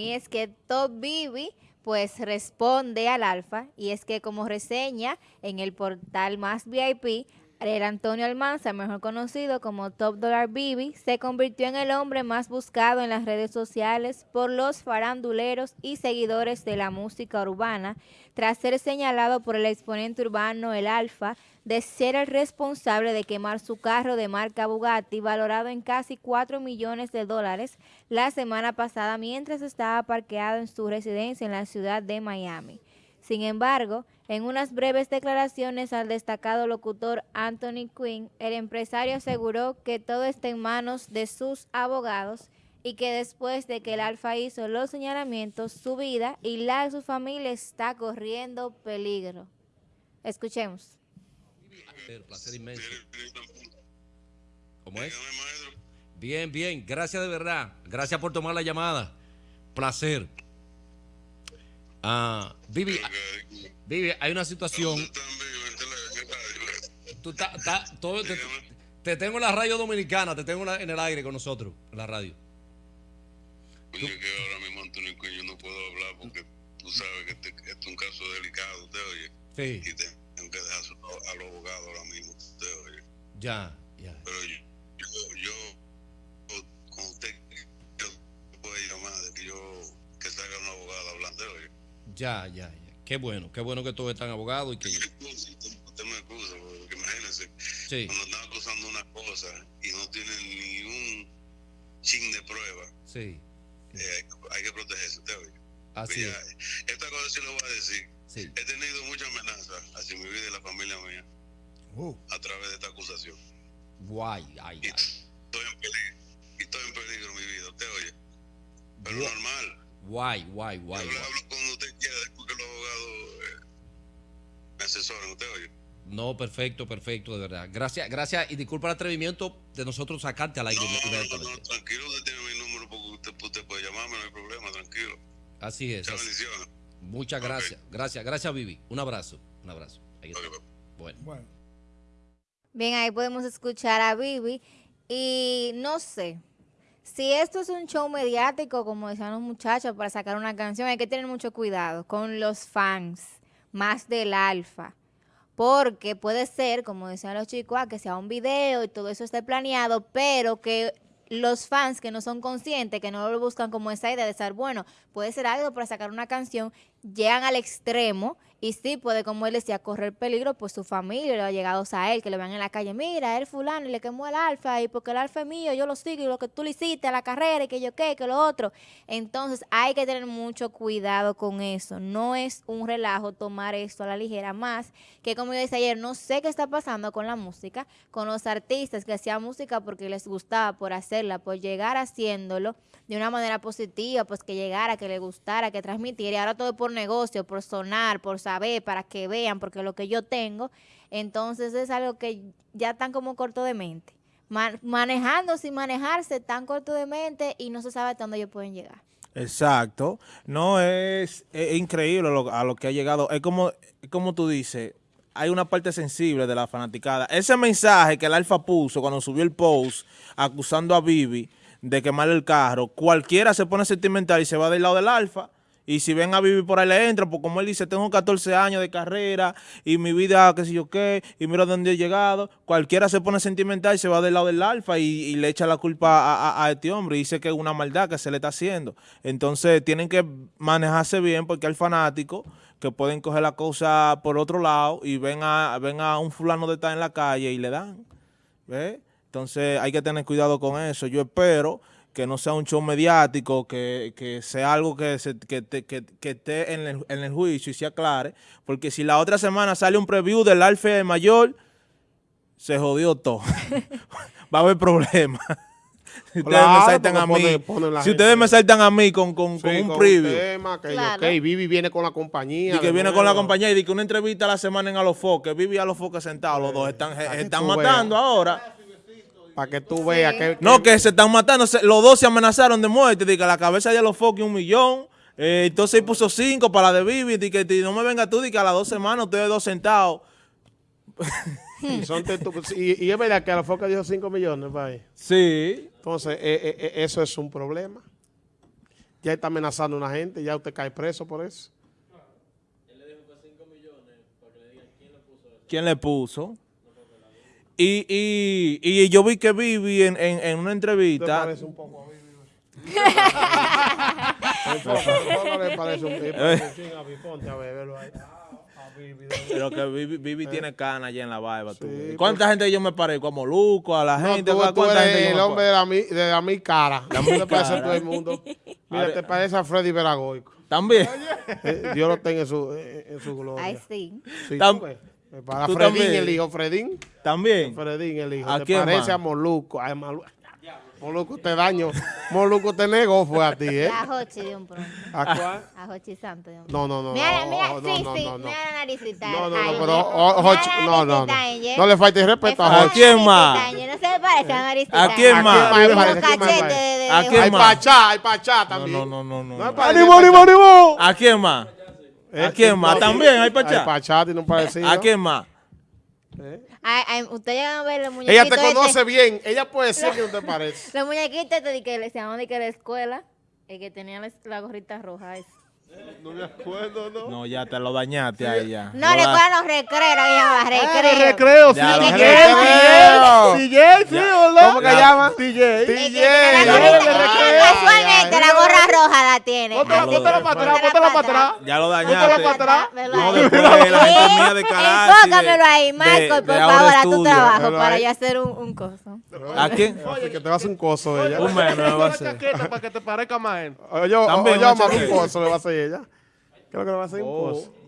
Y es que Top Bibi pues responde al alfa y es que como reseña en el portal Más VIP, el Antonio Almanza, mejor conocido como Top Dollar Bibi, se convirtió en el hombre más buscado en las redes sociales por los faranduleros y seguidores de la música urbana, tras ser señalado por el exponente urbano El Alfa de ser el responsable de quemar su carro de marca Bugatti valorado en casi 4 millones de dólares la semana pasada mientras estaba parqueado en su residencia en la ciudad de Miami. Sin embargo, en unas breves declaraciones al destacado locutor Anthony Quinn, el empresario aseguró que todo está en manos de sus abogados y que después de que el Alfa hizo los señalamientos, su vida y la de su familia está corriendo peligro. Escuchemos. Placer inmenso. ¿Cómo es? Bien, bien. Gracias de verdad. Gracias por tomar la llamada. Placer. Ah, Vivi, Vivi, hay una situación. Tú todo, te, tengo en la radio dominicana, te tengo en el aire con nosotros, en la radio. Oye, que ahora mismo Antonio yo no puedo hablar porque tú sabes que este, este es un caso delicado, usted oye. Sí. Y tengo que dejar a los abogados ahora mismo, usted oye. Ya, ya. Pero yo, yo, con usted, yo puedo llamar de que yo, que salga un abogado hablando, oye. Ya, ya, ya. Qué bueno, qué bueno que todos están abogados y que... Usted me excusa, porque imagínense, sí. cuando están acusando una cosa y no tienen ni un chin de prueba, sí. Eh, hay, que protegerse, usted oye. Así es. Esta cosa sí lo voy a decir. Sí. He tenido muchas amenazas hacia mi vida y la familia mía uh. a través de esta acusación. Guay, ay, y Estoy en peligro, y estoy en peligro mi vida, usted oye. Pero guay. normal. Guay, guay, guay. Yo guay. hablo cuando asesoren, usted oye. No, perfecto, perfecto, de verdad. Gracias, gracias y disculpa el atrevimiento de nosotros sacarte al aire. No, no, no, no, tranquilo, usted tiene mi número porque usted, usted, puede llamarme, no hay problema, tranquilo. Así es. Muchas bendiciones. Muchas okay. gracias, gracias, gracias Vivi. Un abrazo, un abrazo. Ahí está. Okay. Bueno. bueno. Bien, ahí podemos escuchar a Vivi y no sé, si esto es un show mediático, como decían los muchachos, para sacar una canción, hay que tener mucho cuidado con los fans, más del alfa. Porque puede ser, como decían los chicos, ah, que sea un video y todo eso esté planeado, pero que los fans que no son conscientes, que no lo buscan como esa idea de estar, bueno, puede ser algo para sacar una canción, llegan al extremo y sí puede, como él decía, correr peligro, pues su familia, los allegados a él, que lo vean en la calle, mira, él fulano y le quemó el alfa y porque el alfa es mío, yo lo sigo y lo que tú le hiciste a la carrera y que yo qué, que lo otro. Entonces hay que tener mucho cuidado con eso. No es un relajo tomar esto a la ligera, más que como yo decía ayer, no sé qué está pasando con la música, con los artistas que hacían música porque les gustaba por hacerla, por llegar haciéndolo de una manera positiva, pues que llegara, que le gustara, que transmitiera, y ahora todo por negocio, por sonar, por saber, para que vean, porque lo que yo tengo, entonces es algo que ya están como corto de mente. Man manejando sin manejarse, tan corto de mente y no se sabe hasta dónde ellos pueden llegar. Exacto. No, es, es increíble lo, a lo que ha llegado. Es como, es como tú dices, hay una parte sensible de la fanaticada. Ese mensaje que el Alfa puso cuando subió el post acusando a Vivi de quemar el carro, cualquiera se pone sentimental y se va del lado del Alfa. Y si ven a Vivi por ahí le entra, pues como él dice, tengo 14 años de carrera y mi vida, qué sé yo qué, y mira dónde he llegado. Cualquiera se pone sentimental y se va del lado del alfa y, le echa la culpa a, este hombre y dice que es una maldad que se le está haciendo. Entonces tienen que manejarse bien porque hay fanáticos que pueden coger la cosa por otro lado y ven a, ven a un fulano de estar en la calle y le dan. ¿Ves? Entonces hay que tener cuidado con eso. Yo espero que no sea un show mediático, que, que sea algo que, se, que, que, que, esté en el, en el, juicio y se aclare, porque si la otra semana sale un preview del Alfa Mayor, se jodió todo. Va a haber problemas. Si ustedes claro, me saltan a mí, si gente. ustedes me saltan a mí con, con, Sí, con un con preview, tema, que Claro. okay, Vivi viene con la compañía. y que viene nuevo. con la compañía y que una entrevista a la semana en A los Foques, Vivi a los Foques sentados, los dos están, que están matando veas. ahora. Para que tú veas que... No, que se están matando, se- los dos se amenazaron de muerte, que la cabeza de los Foques un millón, eh, entonces él puso cinco para la de Vivi, de- no me venga tú, de que a las dos semanas ustedes dos sentados. Y, son y, y es verdad que a la foca dio 5 millones, país. Sí, Entonces, eh, eh, eh, eso es un problema. ya está amenazando a una gente, ya usted cae preso por eso. ¿Quién le puso? Y, y, y yo vi que Vivi en, en, en una ¿Te entrevista, parece un poco a poco le parece un parece chin a velo ahí. Vivi, pero que Vivi, Vivi tiene cana allá en la barba. tú. Sí, ¿Cuánta gente yo me parezco? ¿A Moluco? ¿A la No, gente? tú, ¿Cuánta tú gente eres yo el me hombre de la, mi, de la mi cara. La mi te pareces a cara. todo el mundo. Mira, te parece a Freddy Veragoico. También. Eh, Dios lo tenga en su, eh, en su gloria. Ay, sí. Sí, Tam- para tú Fredín, también. el hijo, Fredín. También. Fredín, el hijo. ¿A te quién parece más? a Moluco. Ay, Malu- Moluco te daño. Moluco te negó, fue a ti, ¿eh? A Hochi de un pronto. ¿A cuál? A Hochi Santo de un No, no, no. Mira, no, mira, no, sí, no, sí, no, no. mira la naricita. No, no, no, pero mira o- la Hochi- no, no, no. No le falte respeto a Me Hochi. quién más? No se me parece a la naricita. ¿A quién más? ¿A quién más? ¿A ¿A Hay? Pachá, hay Pachá No, también. no, no, no, no. No, no. parece ¡Ánimo, ánimo! ¿A quién más? Eh, ¿A quién más? no, ¿También hay Pachá? Hay Pachá, tiene un parecido. ¿A quién más? ¿Eh? Ay, ay, Ustedes llegan a ver los Ella muñequitos. te conoce este- bien. Ella puede decir que no te parece. Los muñequitos este de que le se llamaban de que la escuela. El que tenía la, la gorrita roja. No me acuerdo, ¿no? No, ya te lo dañaste ahí ya. No, le los recreos, llama Ah, recreo. recreo, Ya, sí. los DJ, recreos. DJ, sí, ¿verdad? ¿Cómo que Ya. llama? DJ. DJ. tiene la ya, gorrita- ya, eh, ya, Casualmente ya, la ya. gorra roja la tiene. Para atrás, para atrás. Ya lo dañaste. para atrás. No, ahí. después la gente mía de Sí, carácter. Enfócamelo ahí, Michael, por favor, a tu trabajo para ahí. yo hacer un, coso. ¿A quién? Que te va a hacer un coso ella. Un menos me va a hacer. chaqueta para que te parezca más él. Oye, oye, un coso le va a hacer ella. Creo que le va a hacer un Oh. coso.